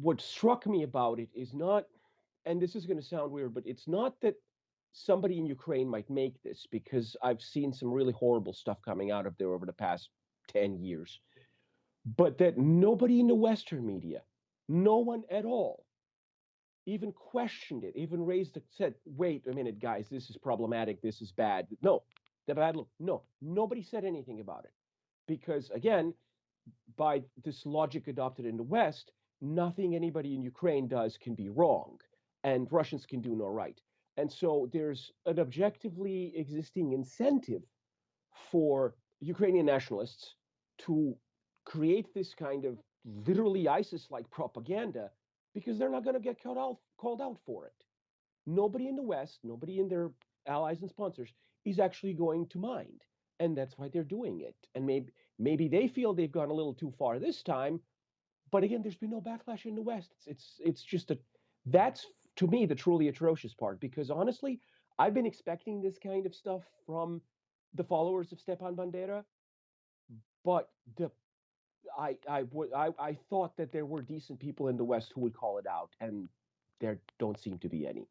what struck me about it is not, and this is going to sound weird, but it's not that somebody in Ukraine might make this because I've seen some really horrible stuff coming out of there over the past 10 years, but that nobody in the Western media, no one at all, even questioned it, even raised it, said, wait a minute, guys, this is problematic, this is bad. No, the bad look. No, nobody said anything about it. Because again, by this logic adopted in the West, nothing anybody in Ukraine does can be wrong, and Russians can do no right. And so there's an objectively existing incentive for Ukrainian nationalists to create this kind of literally ISIS like propaganda because they're not going to get called out, called out for it. Nobody in the West, nobody in their allies and sponsors is actually going to mind. And that's why they're doing it. And maybe maybe they feel they've gone a little too far this time. But again, there's been no backlash in the West. It's it's, it's just a that's to me the truly atrocious part because honestly, I've been expecting this kind of stuff from the followers of Stepan Bandera, but the I I would I, I thought that there were decent people in the West who would call it out, and there don't seem to be any.